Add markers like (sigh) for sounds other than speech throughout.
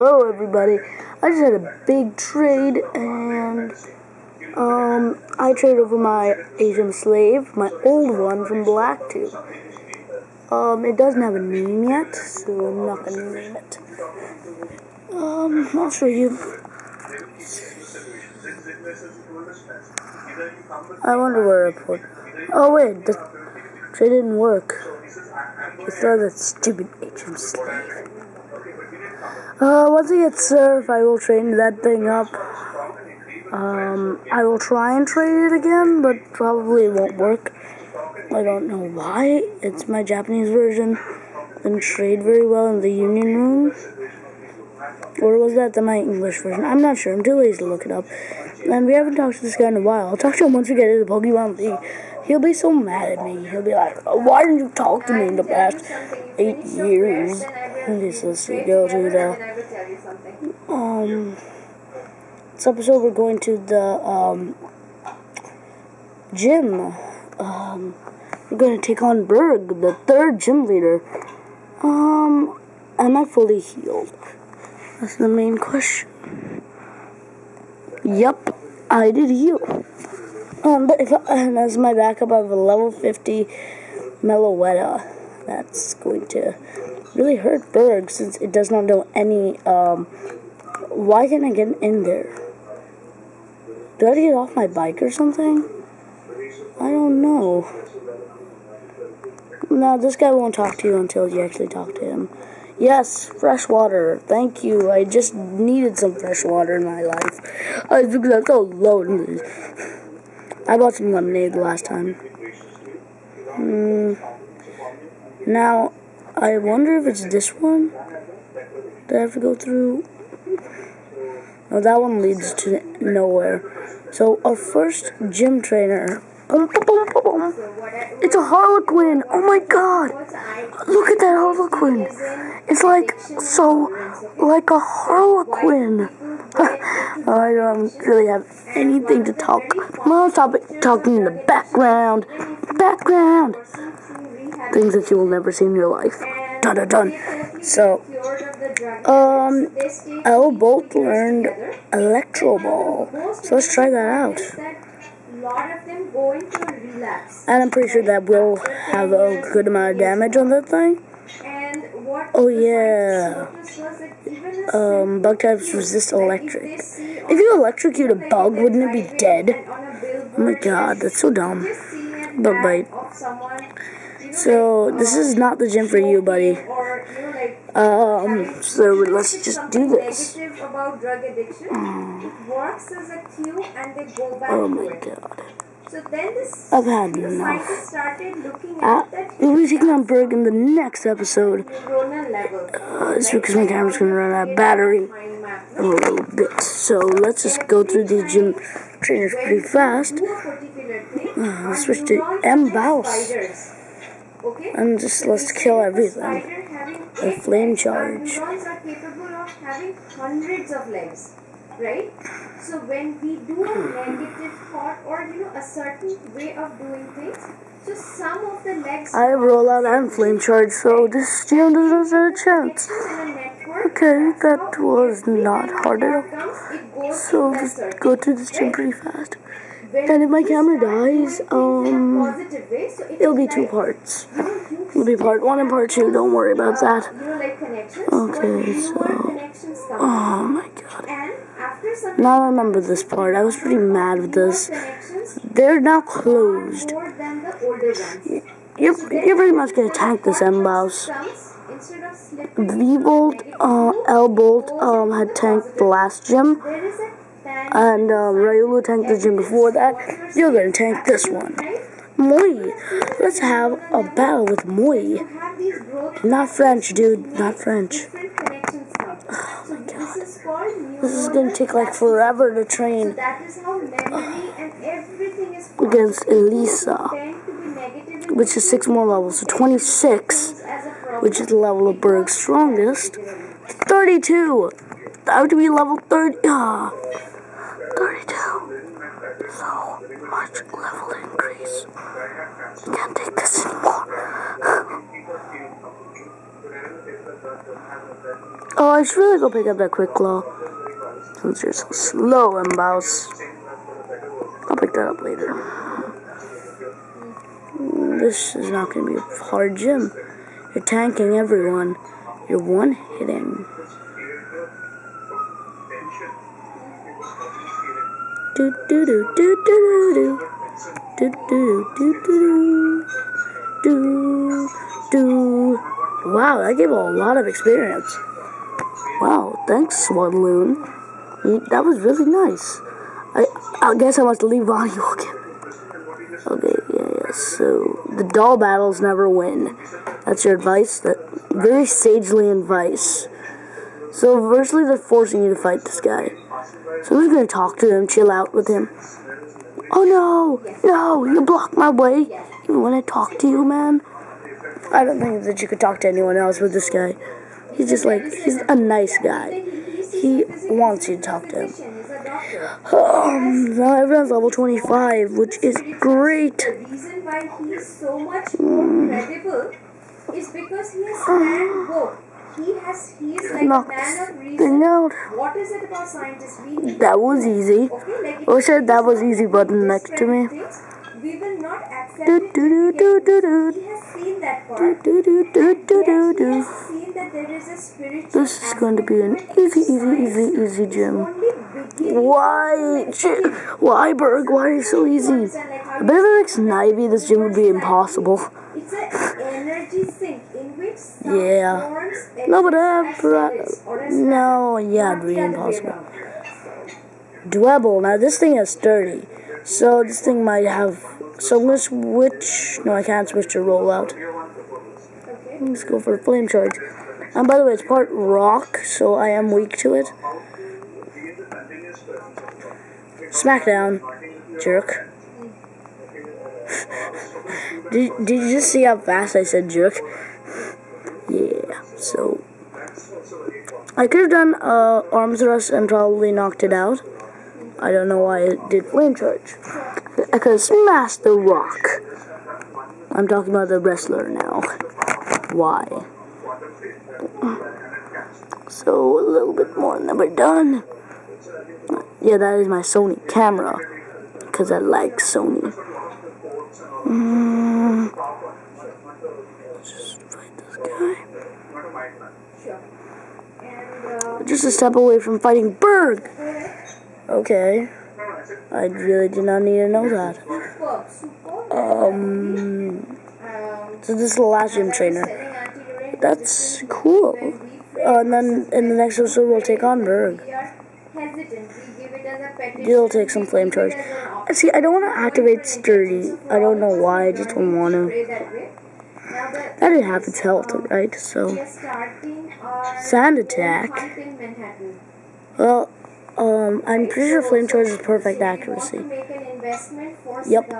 Hello everybody, I just had a big trade and um, I traded over my Asian slave, my old one from Black 2. Um, it doesn't have a name yet, so I'm not gonna name it. Um, I'll show you. I wonder where I put. Oh wait, the trade didn't work. It's not that stupid Asian slave. Uh, once I get surf, I will train that thing up. Um, I will try and trade it again, but probably it won't work. I don't know why. It's my Japanese version. Didn't trade very well in the Union Room. Or was that the my English version? I'm not sure. I'm too lazy to look it up. And we haven't talked to this guy in a while. I'll talk to him once we get into the Pokemon League. He'll be so mad at me. He'll be like, why didn't you talk to me in the past eight years? He says to the, um, this episode we're going to the, um, gym. Um, we're going to take on Burgh, the third gym leader. Um, am I fully healed? That's the main question. Yep, I did heal. Um, but if and as my backup, I have a level 50 Meloetta. That's going to really hurt Burgh since it does not know any, um, why can't I get in there? Do I get off my bike or something? I don't know. No, this guy won't talk to you until you actually talk to him. Yes, fresh water. Thank you. I just needed some fresh water in my life. I think that's so lonely. I bought some lemonade the last time. Mm. Now, I wonder if it's this one that I have to go through. No, that one leads to nowhere. So, our first gym trainer. It's a Harlequin! Oh my god! Look at that Harlequin! It's like, so, like a Harlequin! (laughs) I don't really have anything to talk. Gonna stop talking in the background. Background! Things that you will never see in your life. Dun dun dun. So, um, L both learned Electro Ball. So let's try that out. And I'm pretty sure that will have a good amount of damage on that thing. Oh yeah. Um, bug types resist electric. If you electrocute a bug, wouldn't it be dead? Oh my god, that's so dumb. Bug bite. So, this is not the gym for you, buddy. Um, so let's just do this. Oh my god. I've had enough. Uh, we'll be taking on Burgh in the next episode. Uh, it's because my camera's going to run out of battery in a little bit. So let's just go through these gym trainers pretty fast. Uh, let's switch to M. Baus. And just let's kill everything. A flame charge. Neurons are capable of having hundreds of legs, Right? So when we do a negative thought or you know a certain way of doing things, so some of the legs I roll out and flame charge, so this gym doesn't stand a chance. Okay, that was not hard at all. So just go to this gym pretty fast. And if my camera dies, um, it'll be two parts. It'll be part one and part two. Don't worry about that. Okay, so, oh my god. Now I remember this part. I was pretty mad with this. They're now closed. You're, you're pretty much gonna tank this M-Bouse. V-Bolt, uh, L-Bolt, um, had tanked the last gym. And, um, Riolu tanked the gym before that. You're gonna tank this one. Moi. Let's have a battle with Moi. Not French, dude. Not French. Oh my god. This is gonna take like forever to train against Elesa, which is six more levels. So 26, which is the level of Burgh's strongest. 32. I have to be level 30. Ah, 32. So much level increase. Can't take this anymore. (laughs) Oh, I should really go pick up that quick claw. Since you're so slow bounce. I'll pick that up later. This is not going to be a hard gym. You're tanking everyone. You're one hitting. Do do do do do do do do do do do do. Wow, that gave a lot of experience. Wow, thanks, Swadloon. That was really nice. I I guess I must leave audio again. Okay, yeah, yeah. So the doll battles never win. That's your advice. That very sagely advice. So virtually they're forcing you to fight this guy. So just gonna talk to him, chill out with him. Oh no, no, you blocked my way. Even when I talk to you, man. I don't think that you could talk to anyone else with this guy. He's just like he's a nice guy. He wants you to talk to him. Um, now everyone's level 25, which is great. The reason why he is so much more credible is because he has (sighs) planned. He has he is like Knock a man of reason. thing out. What is it about scientists? Need That was easy. okay, like Oh shit, that was easy button next to me. things, We will not accept Do do do do do do. He has seen that part. Do do do do do do Yes, he has seen that there is a spiritual This is going to be an aspect to it. easy, easy, easy, easy gym. Why? Why, Burgh? Why are you so easy? I bet if it makes Nivey, this gym would be impossible. It's an energy sink in which some Yeah. No, but uh, no, yeah, it'd be impossible. Dwebble. Now this thing is sturdy, so this thing might have. So I'm gonna switch. No, I can't switch to rollout. Let's go for flame charge. And by the way, it's part rock, so I am weak to it. Smackdown, jerk. (laughs) did, did you just see how fast I said jerk? So. I could have done uh, arm thrust and probably knocked it out. I don't know why it did flame charge. I could have smashed the rock. I'm talking about the wrestler now. Why? So, a little bit more and then we're done. Yeah, that is my Sony camera. Because I like Sony. Mm. Just fight this guy. Sure. And uh, Just a step away from fighting Burgh. Okay. I really did not need to know that. Um, so this is the last gym trainer. That's cool. Uh, and then in the next episode, we'll take on Burgh. You'll take some flame charge. See, I don't want to activate Sturdy. I don't know why. I just don't want to. I didn't have its health right? So, Sand Attack. Well, um, I'm pretty sure Flame Charge is perfect accuracy. Yep.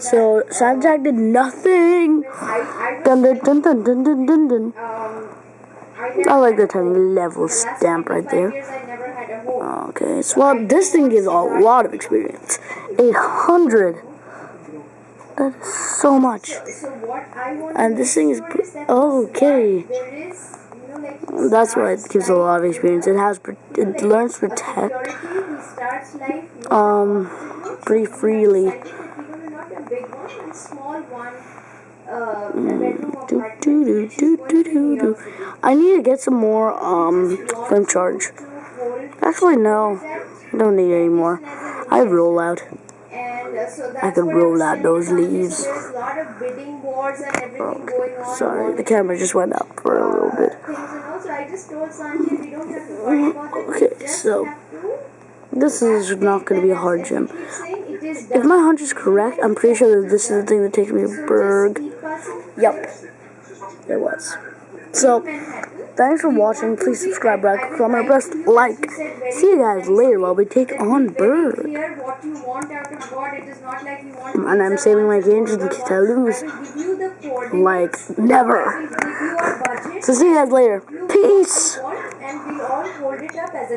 So, Sand Attack did nothing! Dun dun dun dun dun dun dun dun. I like the tiny level stamp right there. Okay, so well, this thing gives a lot of experience. 800. That is so much. And this thing is okay. That's why it gives a lot of experience. It has it learns protect um pretty freely. Mm, I need to get some more um flame charge. Actually no, don't need any more. I roll out. I can roll out those leaves. Oh, sorry, the camera just went up for a little bit. Okay, so this is not going to be a hard gym. If my hunch is correct, I'm pretty sure that this is the thing that takes me to Burgh. Yep, it was. So, Thanks for watching. Please subscribe, right? Comment, press like. See you guys later while we take on Burgh. And I'm saving my energy because I lose. Like, never. So see you guys later. Peace.